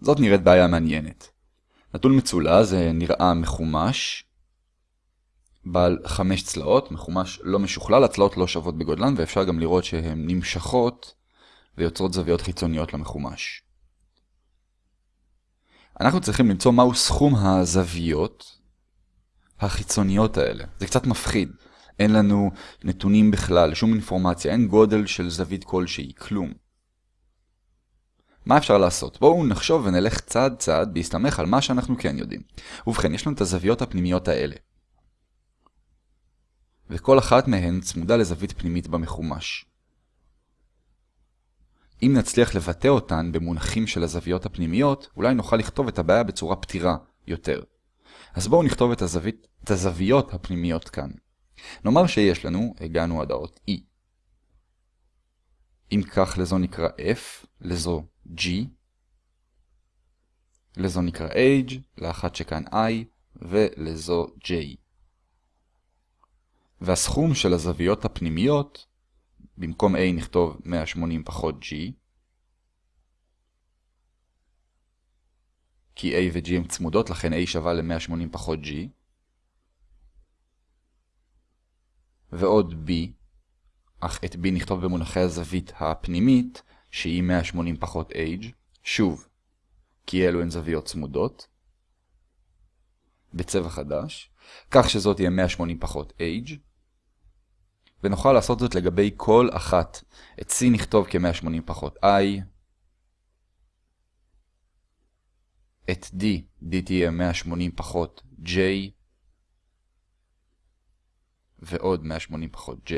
זאת נראית בעיה מעניינת. נתון מצולע זה נראה מחומש, בעל חמש צלעות, מחומש לא משוכלל, הצלעות לא שוות בגודלן, ואפשר גם לראות שהן נמשכות ויוצרות זוויות חיצוניות למחומש. אנחנו צריכים למצוא מהו סכום הזוויות החיצוניות האלה. זה קצת מפחיד. אין לנו נתונים בכלל, שום אינפורמציה, אין גודל של זווית כלשהי, כלום. מה אפשר לעשות? בואו נחשוב ונלך צעד צעד בהסתמך על מה שאנחנו כן יודעים. ובכן, יש לנו את הזוויות הפנימיות האלה. וכל אחת מהן צמודה לזווית פנימית במחומש. אם נצליח לבטא אותן במונחים של הזוויות הפנימיות, אולי נוכל לכתוב את הבעיה בצורה פתירה יותר. אז בואו נכתוב את, הזווית, את הזוויות הפנימיות כאן. נאמר שיש לנו, הגענו עד האות E. אם כך לזו נקרא F, לזו G, לזו נקרא H, לאחת שכאן I, ולזו J. והסכום של הזוויות הפנימיות, במקום A נכתוב 180 פחות G, כי A ו-G הם צמודות, לכן A שווה ל-180 פחות G, ועוד B, אך את B נכתוב במונחי הזווית הפנימית, שהיא 180 פחות H, שוב, כי אלו הן זוויות צמודות, בצבע חדש, כך שזאת תהיה 180 פחות H, ונוכל לעשות זאת לגבי כל אחת. את C נכתוב כ-180 פחות I, את D, D תהיה 180 פחות J, ועוד 180 פחות J,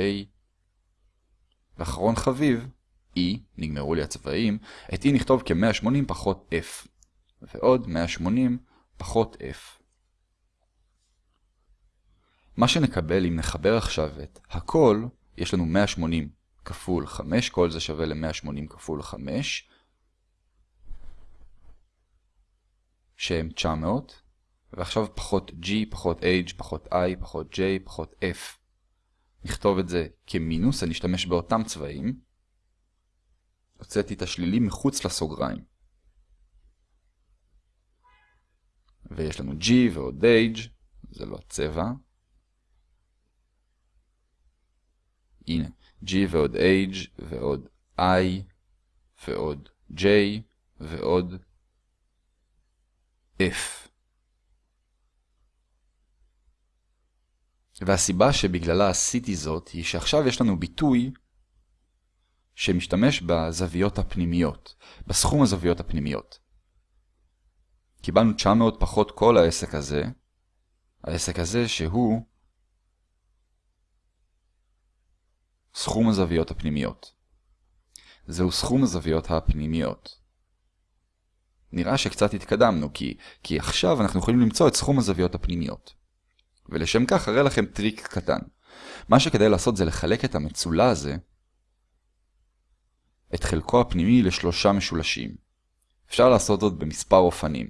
ואחרון חביב, E, נגמרו לי הצבעים, את E נכתוב כ-180 פחות F, ועוד 180 פחות F. מה שנקבל אם נחבר עכשיו את הכל, יש לנו 180 כפול 5, כל זה שווה ל-180 כפול 5, שהם 900, ועכשיו פחות G, פחות H, פחות I, פחות J, פחות F. נכתוב את זה כמינוס, אני אשתמש באותם צבעים. הוצאתי את השלילי מחוץ לסוגריים. ויש לנו G ועוד H, זה לא הצבע. הנה, G ועוד H ועוד I ועוד J ועוד F. והסיבה שבגללה עשיתי זאת היא שעכשיו יש לנו ביטוי שמשתמש בזוויות הפנימיות, בסכום הזוויות הפנימיות. קיבלנו 900 פחות כל העסק הזה, העסק הזה שהוא סכום הזוויות הפנימיות. זהו סכום הזוויות הפנימיות. נראה שקצת התקדמנו, כי, כי עכשיו אנחנו יכולים למצוא את סכום הזוויות הפנימיות. ולשם כך אראה לכם טריק קטן. מה שכדאי לעשות זה לחלק את המצולע הזה, את חלקו הפנימי לשלושה משולשים. אפשר לעשות זאת במספר אופנים.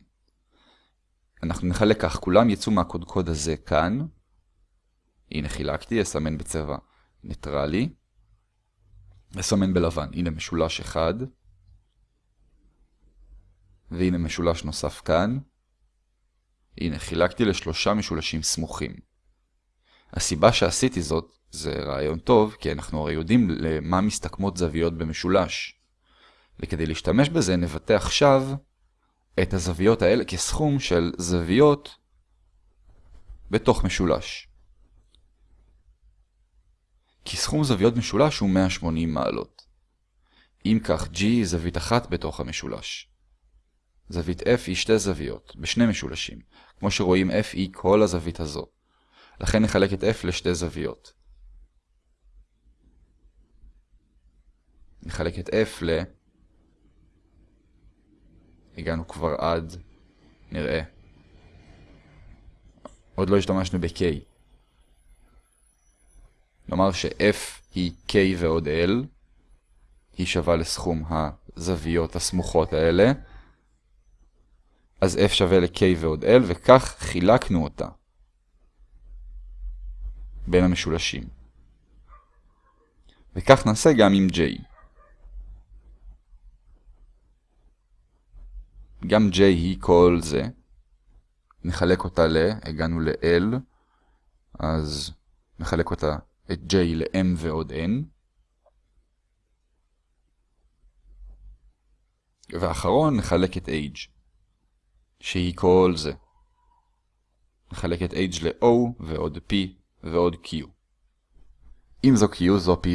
אנחנו נחלק כך, כולם יצאו מהקודקוד הזה כאן. הנה חילקתי, אסמן בצבע ניטרלי. אסמן בלבן, הנה משולש אחד. והנה משולש נוסף כאן. הנה, חילקתי לשלושה משולשים סמוכים. הסיבה שעשיתי זאת זה רעיון טוב, כי אנחנו הרי יודעים למה מסתכמות זוויות במשולש. וכדי להשתמש בזה נבטא עכשיו את הזוויות האלה כסכום של זוויות בתוך משולש. כי סכום זוויות משולש הוא 180 מעלות. אם כך, G היא זווית אחת בתוך המשולש. זווית F היא שתי זוויות, בשני משולשים. כמו שרואים F היא כל הזווית הזו. לכן נחלק את F לשתי זוויות. נחלק את F ל... הגענו כבר עד... נראה. עוד לא השתמשנו ב-K. נאמר ש-F היא K ועוד L. היא שווה לסכום הזוויות הסמוכות האלה. אז f שווה ל-k ועוד l, וכך חילקנו אותה בין המשולשים. וכך נעשה גם עם j. גם J היא כל זה. נחלק אותה ל, הגענו ל-L, אז נחלק אותה, את J ל-M ועוד N. ואחרון נחלק את H, שהיא כל זה. נחלק את H ל-O ועוד P ועוד Q. אם זו Q, זו P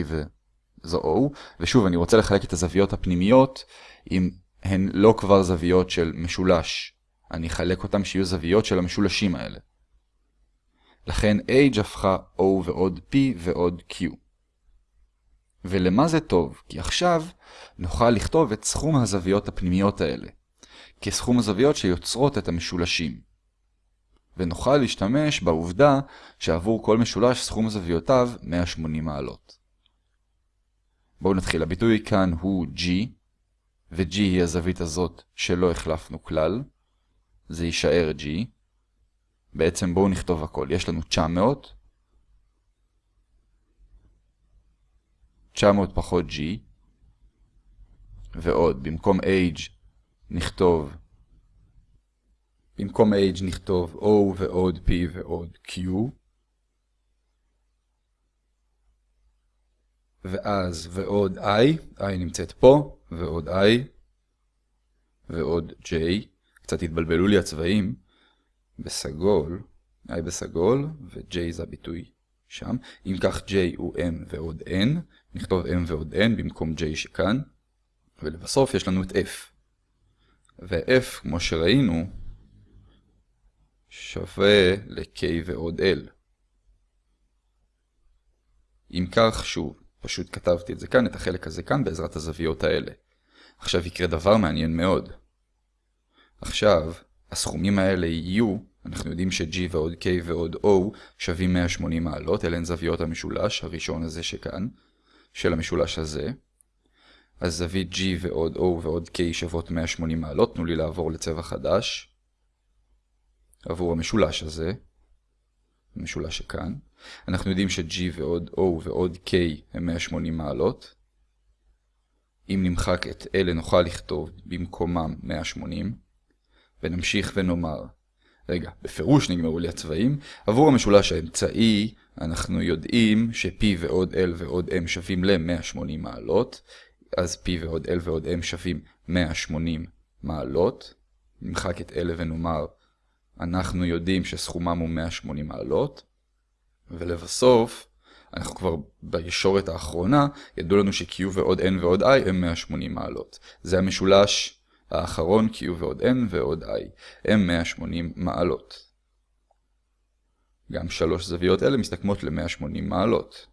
וזו O, ושוב אני רוצה לחלק את הזוויות הפנימיות, אם הן לא כבר זוויות של משולש. אני אחלק אותם שיהיו זוויות של המשולשים האלה. לכן H הפכה O ועוד P ועוד Q. ולמה זה טוב? כי עכשיו נוכל לכתוב את סכום הזוויות הפנימיות האלה, כסכום הזוויות שיוצרות את המשולשים. ונוכל להשתמש בעובדה שעבור כל משולש סכום זוויותיו 180 מעלות. בואו נתחיל. הביטוי כאן הוא G, ו-G היא הזווית הזאת שלא החלפנו כלל. זה יישאר G. בעצם בואו נכתוב הכל. יש לנו 900, 900 פחות G, ועוד, במקום H נכתוב, במקום H נכתוב O ועוד P ועוד Q, ואז ועוד I, I נמצאת פה, ועוד I, ועוד J, קצת התבלבלו לי הצבעים, בסגול, I בסגול, ו-J זה הביטוי שם. אם כך J הוא M ועוד N, נכתוב M ועוד N במקום J שכאן, ולבסוף יש לנו את F. ו-F, כמו שראינו, שווה ל-K ועוד L. אם כך, שוב, פשוט כתבתי את זה כאן, את החלק הזה כאן, בעזרת הזוויות האלה. עכשיו יקרה דבר מעניין מאוד. עכשיו, הסכומים האלה יהיו, אנחנו יודעים ש-G ועוד K ועוד O שווים 180 מעלות, אלה הן זוויות המשולש, הראשון הזה שכאן, של המשולש הזה. אז זווית G ועוד O ועוד K שוות 180 מעלות, תנו לי לעבור לצבע חדש. עבור המשולש הזה, המשולש שכאן. אנחנו יודעים ש-G ועוד O ועוד K הם 180 מעלות. אם נמחק את אלה נוכל לכתוב במקומם 180. ונמשיך ונאמר, רגע, בפירוש נגמרו לי הצבעים. עבור המשולש האמצעי אנחנו יודעים ש-P ועוד L ועוד M שווים ל-180 מעלות. אז P ועוד L ועוד M שווים 180 מעלות. נמחק את אלה ונאמר, אנחנו יודעים שסכומם הוא 180 מעלות. ולבסוף, אנחנו כבר בישורת האחרונה, ידעו לנו ש-Q ועוד N ועוד I הם 180 מעלות. זה המשולש האחרון, Q ועוד N ועוד I, הם 180 מעלות. גם שלוש זוויות אלה מסתכמות ל-180 מעלות.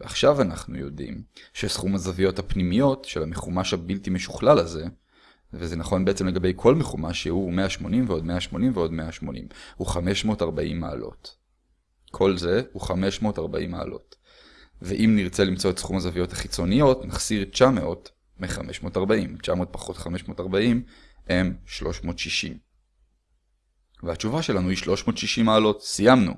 ועכשיו אנחנו יודעים שסכום הזוויות הפנימיות של המחומש הבלתי משוכלל הזה, וזה נכון בעצם לגבי כל מחומש שהוא 180 ועוד 180 ועוד 180, הוא 540 מעלות. כל זה הוא 540 מעלות. ואם נרצה למצוא את סכום הזוויות החיצוניות, נחסיר 900 מ-540. 900 פחות 540 הם 360. והתשובה שלנו היא 360 מעלות. סיימנו.